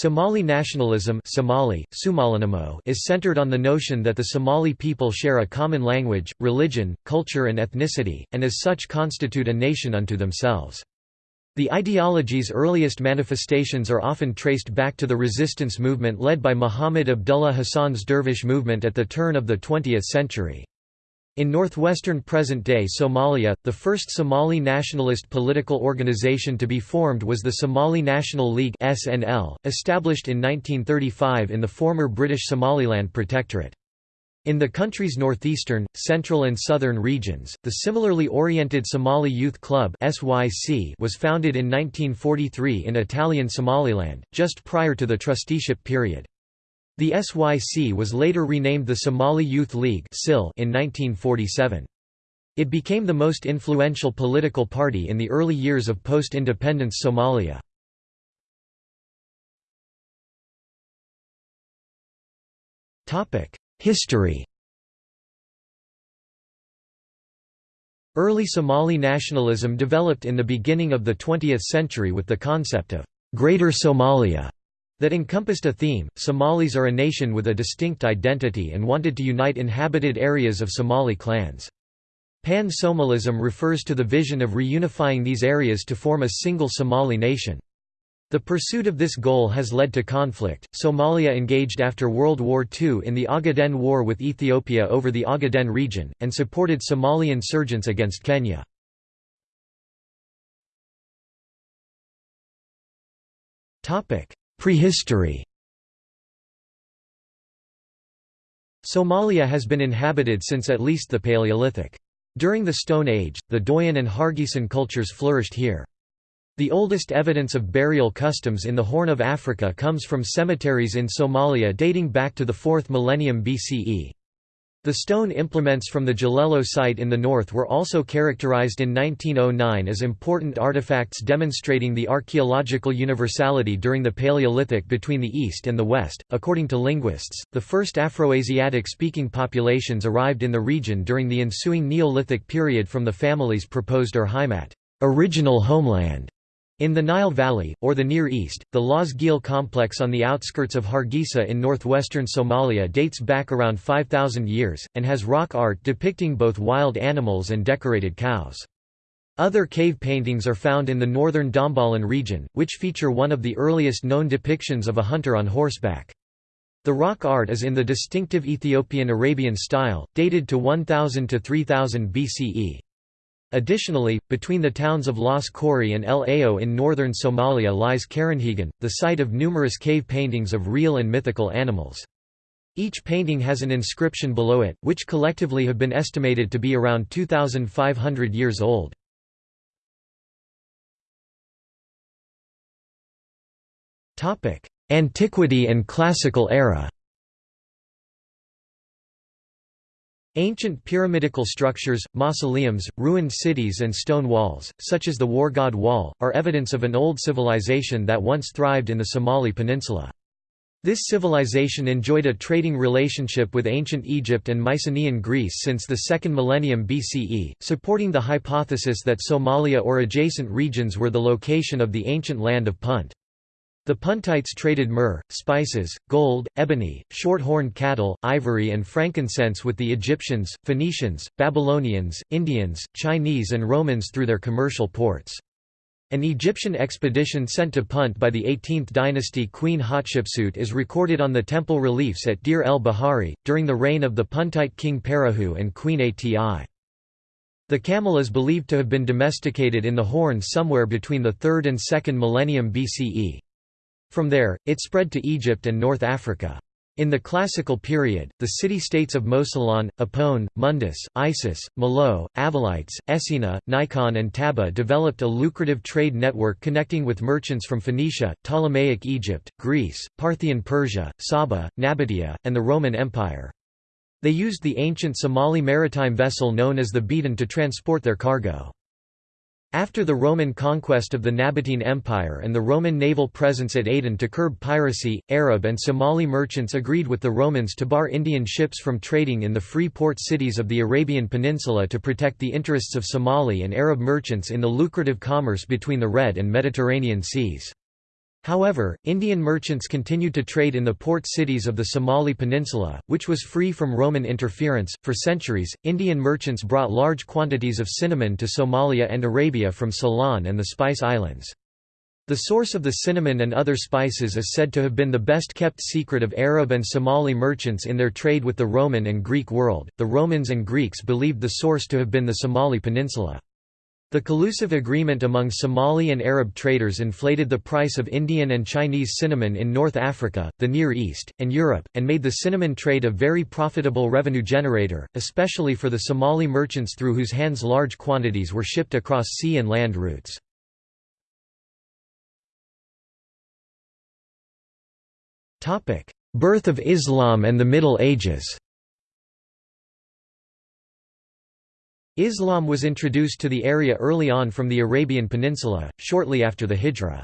Somali nationalism Somali, is centered on the notion that the Somali people share a common language, religion, culture and ethnicity, and as such constitute a nation unto themselves. The ideology's earliest manifestations are often traced back to the resistance movement led by Muhammad Abdullah Hassan's Dervish movement at the turn of the 20th century. In northwestern present-day Somalia, the first Somali nationalist political organization to be formed was the Somali National League (SNL), established in 1935 in the former British Somaliland Protectorate. In the country's northeastern, central and southern regions, the similarly oriented Somali Youth Club (SYC) was founded in 1943 in Italian Somaliland, just prior to the trusteeship period. The SYC was later renamed the Somali Youth League in 1947. It became the most influential political party in the early years of post-independence Somalia. History Early Somali nationalism developed in the beginning of the 20th century with the concept of «Greater Somalia» that encompassed a theme, Somalis are a nation with a distinct identity and wanted to unite inhabited areas of Somali clans. Pan-Somalism refers to the vision of reunifying these areas to form a single Somali nation. The pursuit of this goal has led to conflict. Somalia engaged after World War II in the Ogaden War with Ethiopia over the Ogaden region, and supported Somali insurgents against Kenya. Prehistory Somalia has been inhabited since at least the Paleolithic. During the Stone Age, the Doian and Hargeisan cultures flourished here. The oldest evidence of burial customs in the Horn of Africa comes from cemeteries in Somalia dating back to the 4th millennium BCE. The stone implements from the Jalelo site in the north were also characterized in 1909 as important artifacts demonstrating the archaeological universality during the Paleolithic between the East and the West. According to linguists, the first Afroasiatic speaking populations arrived in the region during the ensuing Neolithic period from the family's proposed Urheimat, original homeland, in the Nile Valley, or the Near East, the Laas Geel complex on the outskirts of Hargeisa in northwestern Somalia dates back around 5,000 years, and has rock art depicting both wild animals and decorated cows. Other cave paintings are found in the northern Dhambalin region, which feature one of the earliest known depictions of a hunter on horseback. The rock art is in the distinctive Ethiopian Arabian style, dated to 1000 to 3000 BCE. Additionally, between the towns of Las Khorey and El Ayo in northern Somalia lies Karinhegane, the site of numerous cave paintings of real and mythical animals. Each painting has an inscription below it, which collectively have been estimated to be around 2,500 years old. Antiquity and Classical era Ancient pyramidical structures, mausoleums, ruined cities and stone walls, such as the Wargaade Wall, are evidence of an old civilization that once thrived in the Somali peninsula. This civilization enjoyed a trading relationship with ancient Egypt and Mycenaean Greece since the 2nd millennium BCE, supporting the hypothesis that Somalia or adjacent regions were the location of the ancient land of Punt. The Puntites traded myrrh, spices, gold, ebony, short-horned cattle, ivory and frankincense with the Egyptians, Phoenicians, Babylonians, Indians, Chinese and Romans through their commercial ports. An Egyptian expedition sent to Punt by the 18th dynasty Queen Hatshepsut is recorded on the temple reliefs at Deir el-Bahari, during the reign of the Puntite king Parahu and Queen Ati. The camel is believed to have been domesticated in the Horn somewhere between the 3rd and 2nd millennium BCE. From there, it spread to Egypt and North Africa. In the Classical period, the city-states of Mosylon, Opone, Mundus, Isis, Malao, Avalites, Essina, Nikon and Taba developed a lucrative trade network connecting with merchants from Phoenicia, Ptolemaic Egypt, Greece, Parthian Persia, Saba, Nabatea, and the Roman Empire. They used the ancient Somali maritime vessel known as the Beden to transport their cargo. After the Roman conquest of the Nabatean Empire and the Roman naval presence at Aden to curb piracy, Arab and Somali merchants agreed with the Romans to bar Indian ships from trading in the free port cities of the Arabian Peninsula to protect the interests of Somali and Arab merchants in the lucrative commerce between the Red and Mediterranean seas. However, Indian merchants continued to trade in the port cities of the Somali Peninsula, which was free from Roman interference. For centuries, Indian merchants brought large quantities of cinnamon to Somalia and Arabia from Ceylon and the Spice Islands. The source of the cinnamon and other spices is said to have been the best kept secret of Arab and Somali merchants in their trade with the Roman and Greek world. The Romans and Greeks believed the source to have been the Somali Peninsula. The collusive agreement among Somali and Arab traders inflated the price of Indian and Chinese cinnamon in North Africa, the Near East, and Europe, and made the cinnamon trade a very profitable revenue generator, especially for the Somali merchants through whose hands large quantities were shipped across sea and land routes. Birth of Islam and the Middle Ages Islam was introduced to the area early on from the Arabian Peninsula, shortly after the Hijra.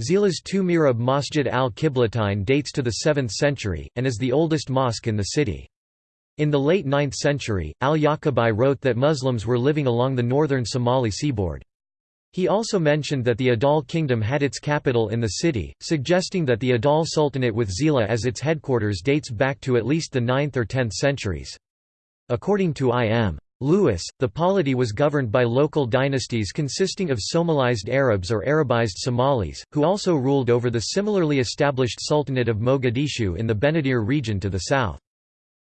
Zeila's two mihrab Masjid al-Qiblatain dates to the 7th century, and is the oldest mosque in the city. In the late 9th century, al-Yaqubi wrote that Muslims were living along the northern Somali seaboard. He also mentioned that the Adal kingdom had its capital in the city, suggesting that the Adal Sultanate with Zeila as its headquarters dates back to at least the 9th or 10th centuries. According to I.M. Lewis, the polity was governed by local dynasties consisting of Somalized Arabs or Arabized Somalis, who also ruled over the similarly established Sultanate of Mogadishu in the Benadir region to the south.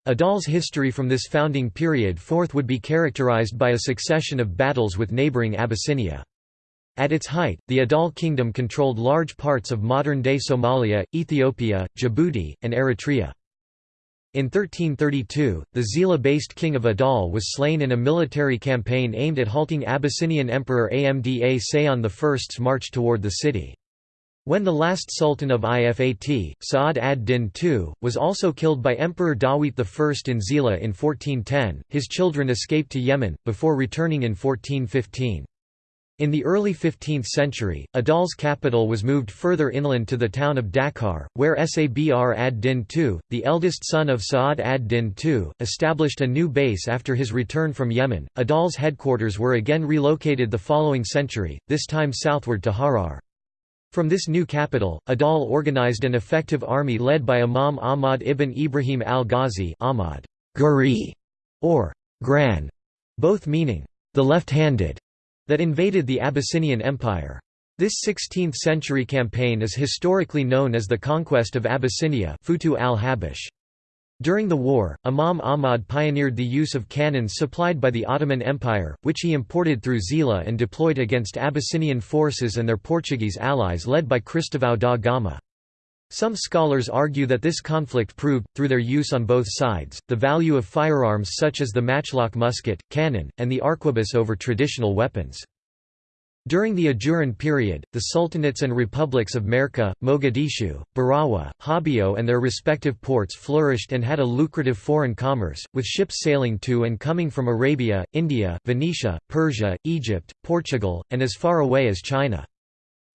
Adal's history from this founding period forth would be characterized by a succession of battles with neighboring Abyssinia. At its height, the Adal kingdom controlled large parts of modern-day Somalia, Ethiopia, Djibouti, and Eritrea. In 1332, the Zeila-based king of Adal was slain in a military campaign aimed at halting Abyssinian Emperor Amda Seyon I's march toward the city. When the last sultan of Ifat, Sa'ad ad-Din II, was also killed by Emperor Dawit I in Zeila in 1410, his children escaped to Yemen, before returning in 1415. In the early 15th century, Adal's capital was moved further inland to the town of Dakkar, where Sabr ad-Din II, the eldest son of Sa'ad ad-Din II, established a new base after his return from Yemen. Adal's headquarters were again relocated the following century, this time southward to Harar. From this new capital, Adal organized an effective army led by Imam Ahmad ibn Ibrahim al-Ghazi Ahmad or Gran, both meaning the left-handed that invaded the Abyssinian Empire. This 16th-century campaign is historically known as the Conquest of Abyssinia Futuh al-Habash. During the war, Imam Ahmad pioneered the use of cannons supplied by the Ottoman Empire, which he imported through Zeila and deployed against Abyssinian forces and their Portuguese allies led by Cristóvão da Gama. Some scholars argue that this conflict proved, through their use on both sides, the value of firearms such as the matchlock musket, cannon, and the arquebus over traditional weapons. During the Ajuran period, the sultanates and republics of Merka, Mogadishu, Barawa, Hobyo and their respective ports flourished and had a lucrative foreign commerce, with ships sailing to and coming from Arabia, India, Venetia, Persia, Egypt, Portugal, and as far away as China.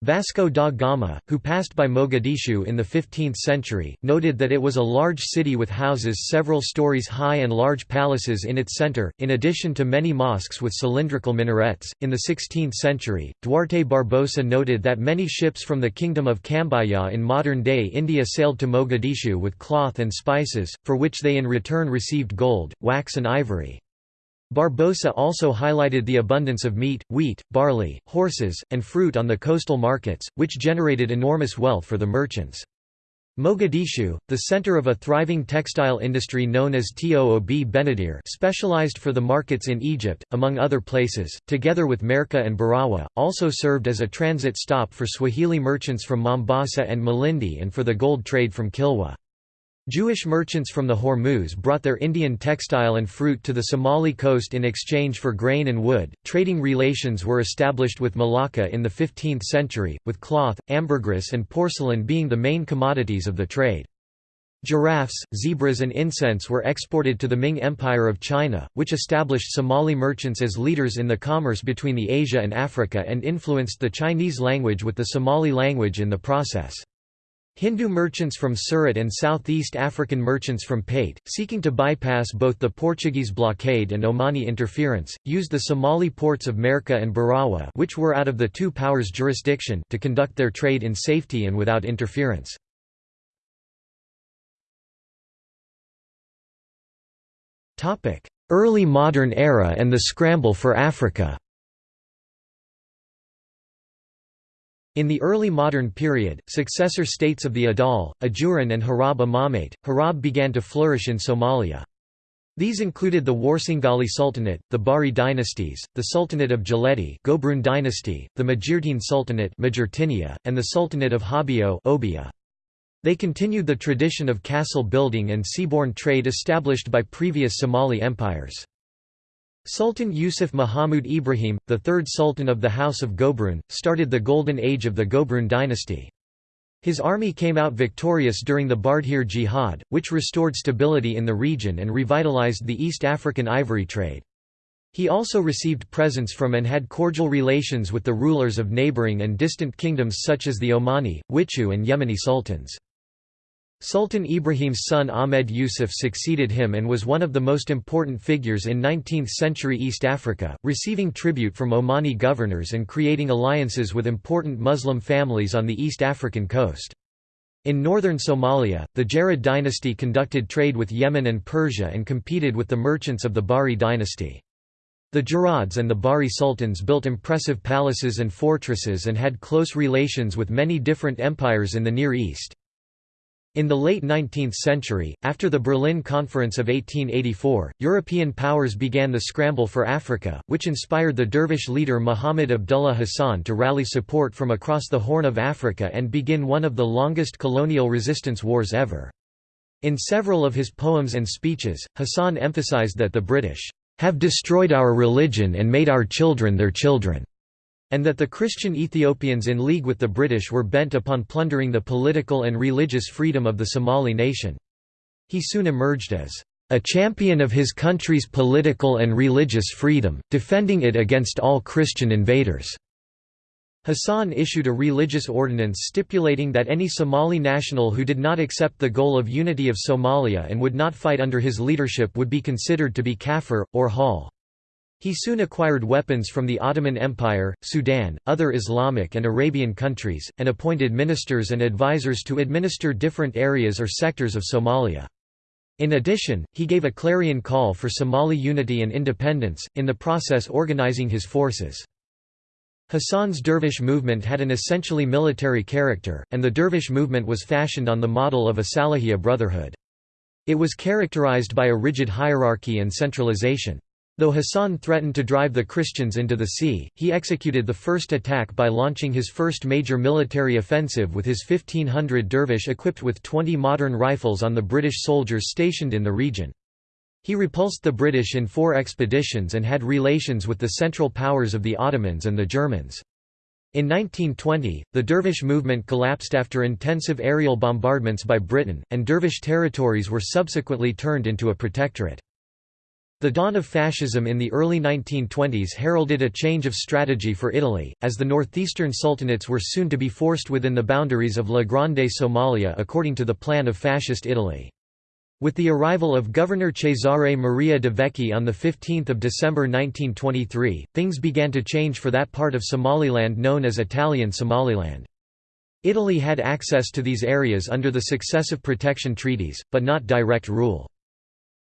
Vasco da Gama, who passed by Mogadishu in the 15th century, noted that it was a large city with houses several stories high and large palaces in its center, in addition to many mosques with cylindrical minarets. In the 16th century, Duarte Barbosa noted that many ships from the kingdom of Cambaya in modern day India sailed to Mogadishu with cloth and spices, for which they in return received gold, wax, and ivory. Barbosa also highlighted the abundance of meat, wheat, barley, horses, and fruit on the coastal markets, which generated enormous wealth for the merchants. Mogadishu, the center of a thriving textile industry known as Toob Benadir specialized for the markets in Egypt, among other places, together with Merka and Barawa, also served as a transit stop for Swahili merchants from Mombasa and Malindi and for the gold trade from Kilwa. Jewish merchants from the Hormuz brought their Indian textile and fruit to the Somali coast in exchange for grain and wood. Trading relations were established with Malacca in the 15th century, with cloth, ambergris, and porcelain being the main commodities of the trade. Giraffes, zebras, and incense were exported to the Ming Empire of China, which established Somali merchants as leaders in the commerce between the Asia and Africa and influenced the Chinese language with the Somali language in the process. Hindu merchants from Surat and Southeast African merchants from Pate, seeking to bypass both the Portuguese blockade and Omani interference, used the Somali ports of Merka and Barawa which were out of the two powers' jurisdiction to conduct their trade in safety and without interference. Early modern era and the scramble for Africa In the early modern period, successor states of the Adal, Ajuran and Harab Imamate, Harab began to flourish in Somalia. These included the Warsangali Sultanate, the Bari dynasties, the Sultanate of Jaleti Gobrun dynasty, the Majeerteen Sultanate and the Sultanate of Hobyo Obia. They continued the tradition of castle building and seaborne trade established by previous Somali empires. Sultan Yusuf Muhammad Ibrahim, the third sultan of the House of Gobrun, started the golden age of the Gobrun dynasty. His army came out victorious during the Bardheere Jihad, which restored stability in the region and revitalized the East African ivory trade. He also received presents from and had cordial relations with the rulers of neighboring and distant kingdoms such as the Omani, Witu and Yemeni sultans. Sultan Ibrahim's son Ahmed Yusuf succeeded him and was one of the most important figures in 19th-century East Africa, receiving tribute from Omani governors and creating alliances with important Muslim families on the East African coast. In northern Somalia, the Gerad dynasty conducted trade with Yemen and Persia and competed with the merchants of the Bari dynasty. The Gerads and the Bari sultans built impressive palaces and fortresses and had close relations with many different empires in the Near East. In the late 19th century, after the Berlin Conference of 1884, European powers began the scramble for Africa, which inspired the dervish leader Muhammad Abdullah Hassan to rally support from across the Horn of Africa and begin one of the longest colonial resistance wars ever. In several of his poems and speeches, Hassan emphasized that the British have destroyed our religion and made our children their children and that the Christian Ethiopians in league with the British were bent upon plundering the political and religious freedom of the Somali nation. He soon emerged as a champion of his country's political and religious freedom, defending it against all Christian invaders." Hassan issued a religious ordinance stipulating that any Somali national who did not accept the goal of unity of Somalia and would not fight under his leadership would be considered to be kafir, or hal. He soon acquired weapons from the Ottoman Empire, Sudan, other Islamic and Arabian countries, and appointed ministers and advisors to administer different areas or sectors of Somalia. In addition, he gave a clarion call for Somali unity and independence, in the process organizing his forces. Hassan's dervish movement had an essentially military character, and the dervish movement was fashioned on the model of a Salihiyya brotherhood. It was characterized by a rigid hierarchy and centralization. Though Hassan threatened to drive the Christians into the sea, he executed the first attack by launching his first major military offensive with his 1500 dervish equipped with 20 modern rifles on the British soldiers stationed in the region. He repulsed the British in four expeditions and had relations with the Central Powers of the Ottomans and the Germans. In 1920, the Dervish movement collapsed after intensive aerial bombardments by Britain, and Dervish territories were subsequently turned into a protectorate. The dawn of fascism in the early 1920s heralded a change of strategy for Italy, as the northeastern sultanates were soon to be forced within the boundaries of La Grande Somalia according to the plan of Fascist Italy. With the arrival of Governor Cesare Maria de Vecchi on 15 December 1923, things began to change for that part of Somaliland known as Italian Somaliland. Italy had access to these areas under the successive protection treaties, but not direct rule.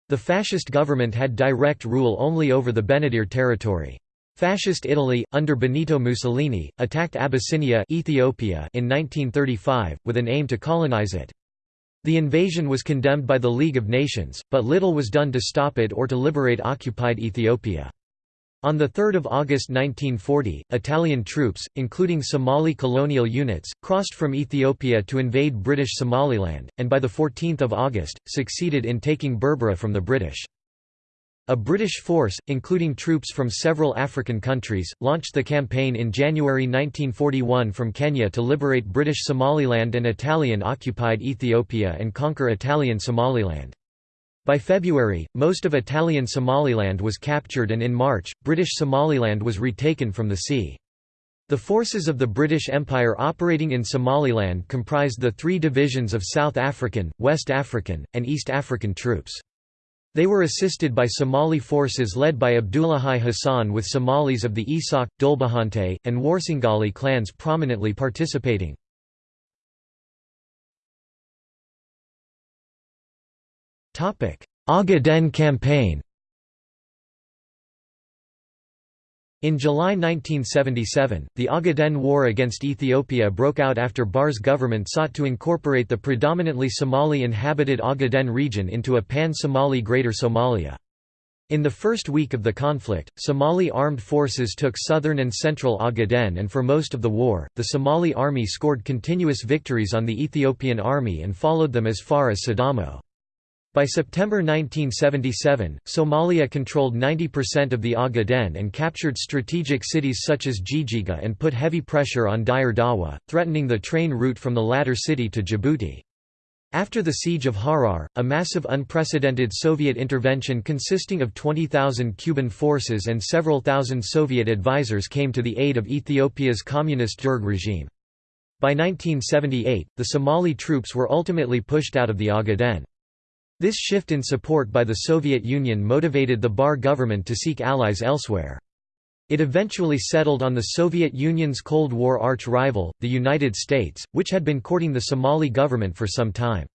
The fascist government had direct rule only over the Benadir territory. Fascist Italy, under Benito Mussolini, attacked Abyssinia Ethiopia in 1935, with an aim to colonize it. The invasion was condemned by the League of Nations, but little was done to stop it or to liberate occupied Ethiopia. On 3 August 1940, Italian troops, including Somali colonial units, crossed from Ethiopia to invade British Somaliland, and by 14 August, succeeded in taking Berbera from the British. A British force, including troops from several African countries, launched the campaign in January 1941 from Kenya to liberate British Somaliland and Italian-occupied Ethiopia and conquer Italian Somaliland. By February, most of Italian Somaliland was captured and in March, British Somaliland was retaken from the sea. The forces of the British Empire operating in Somaliland comprised the three divisions of South African, West African, and East African troops. They were assisted by Somali forces led by Abdullahi Hassan with Somalis of the Isaaq, Dhulbahante, and Warsangali clans prominently participating. Ogaden campaign In July 1977, the Ogaden War against Ethiopia broke out after Barre's government sought to incorporate the predominantly Somali-inhabited Ogaden region into a pan-Somali Greater Somalia. In the first week of the conflict, Somali armed forces took southern and central Ogaden and for most of the war, the Somali army scored continuous victories on the Ethiopian army and followed them as far as Sidamo. By September 1977, Somalia controlled 90% of the Ogaden and captured strategic cities such as Jijiga and put heavy pressure on Dire Dawa, threatening the train route from the latter city to Djibouti. After the siege of Harar, a massive unprecedented Soviet intervention consisting of 20,000 Cuban forces and several thousand Soviet advisors came to the aid of Ethiopia's communist Derg regime. By 1978, the Somali troops were ultimately pushed out of the Ogaden. This shift in support by the Soviet Union motivated the Barre government to seek allies elsewhere. It eventually settled on the Soviet Union's Cold War arch-rival, the United States, which had been courting the Somali government for some time.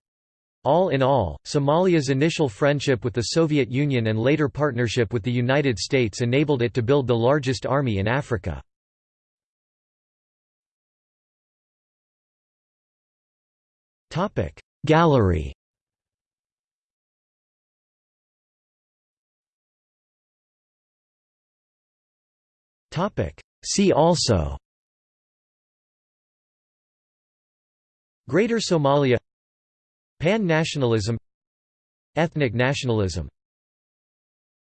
All in all, Somalia's initial friendship with the Soviet Union and later partnership with the United States enabled it to build the largest army in Africa. Gallery See also Greater Somalia Pan-nationalism Ethnic nationalism